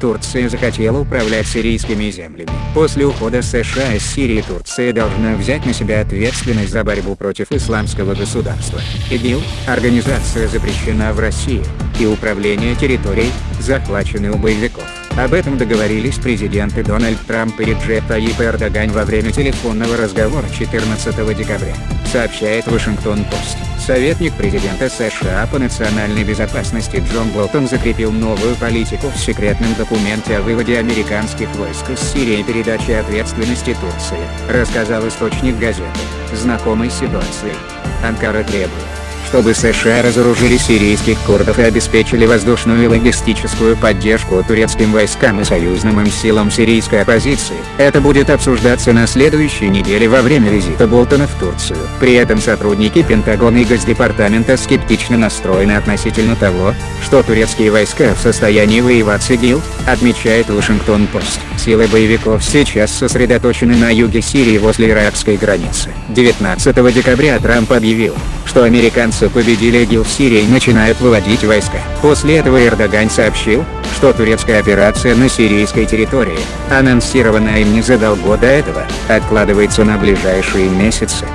Турция захотела управлять сирийскими землями. После ухода США из Сирии Турция должна взять на себя ответственность за борьбу против исламского государства. ИГИЛ – организация запрещена в России, и управление территорией, захвачены у боевиков. Об этом договорились президенты Дональд Трамп и Реджеп Таyyip Эрдоган во время телефонного разговора 14 декабря, сообщает Вашингтон-Пост. Советник президента США по национальной безопасности Джон Болтон закрепил новую политику в секретном документе о выводе американских войск из Сирии и передаче ответственности Турции, рассказал источник газеты, знакомый ситуацией. Анкара требует, чтобы США разоружили сирийских курдов и обеспечили воздушную и логистическую поддержку турецким войскам и союзным им силам сирийской оппозиции. Это будет обсуждаться на следующей неделе во время визита Болтона в Турцию. При этом сотрудники Пентагона и Госдепартамента скептично настроены относительно того, что турецкие войска в состоянии воевать с ИГИЛ, отмечает Вашингтон-Пост. Силы боевиков сейчас сосредоточены на юге Сирии возле иракской границы. 19 декабря Трамп объявил, что американцы победили ИГИЛ в Сирии и начинают выводить войска. После этого Эрдоган сообщил, что турецкая операция на сирийской территории, анонсированная им незадолго до этого, откладывается на ближайшие месяцы.